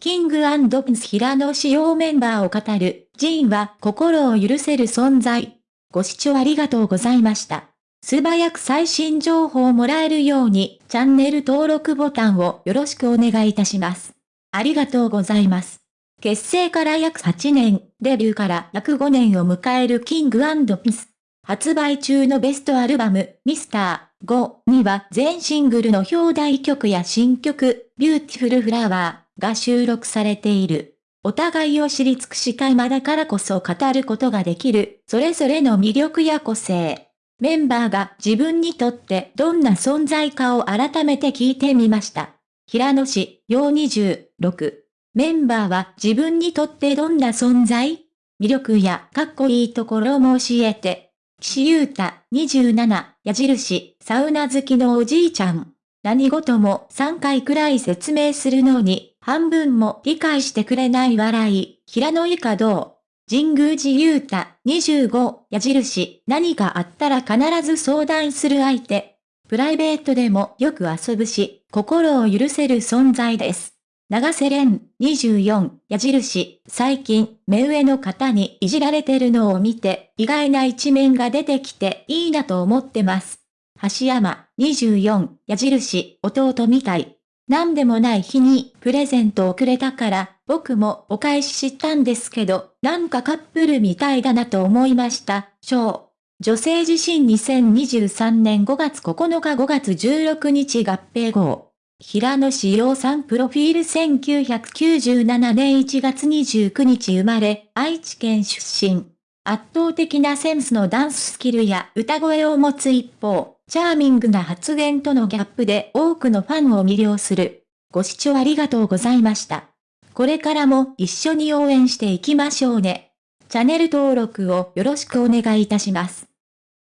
キングプリンス平野紫耀メンバーを語る、ジーンは心を許せる存在。ご視聴ありがとうございました。素早く最新情報をもらえるように、チャンネル登録ボタンをよろしくお願いいたします。ありがとうございます。結成から約8年、デビューから約5年を迎えるキングプリンス。発売中のベストアルバム、ミスター5には全シングルの表題曲や新曲、 Beautiful Flower が収録されている。お互いを知り尽くした今だからこそ語ることができる、それぞれの魅力や個性。メンバーが自分にとってどんな存在かを改めて聞いてみました。平野市、陽26。メンバーは自分にとってどんな存在？魅力やかっこいいところも教えて。岸優太、27、矢印、サウナ好きのおじいちゃん。何事も3回くらい説明するのに、半分も理解してくれない笑い、平野以下どう神宮寺優太、25、矢印、何かあったら必ず相談する相手。プライベートでもよく遊ぶし、心を許せる存在です。長瀬廉、24、矢印、最近、目上の方にいじられてるのを見て、意外な一面が出てきていいなと思ってます。橋山、24、矢印、弟みたい。なんでもない日にプレゼントをくれたから、僕もお返ししたんですけど、なんかカップルみたいだなと思いました。小。女性自身2023年5月9日5月16日合併号。平野志陽さんプロフィール1997年1月29日生まれ、愛知県出身。圧倒的なセンスのダンススキルや歌声を持つ一方、チャーミングな発言とのギャップで多くのファンを魅了する。ご視聴ありがとうございました。これからも一緒に応援していきましょうね。チャンネル登録をよろしくお願いいたします。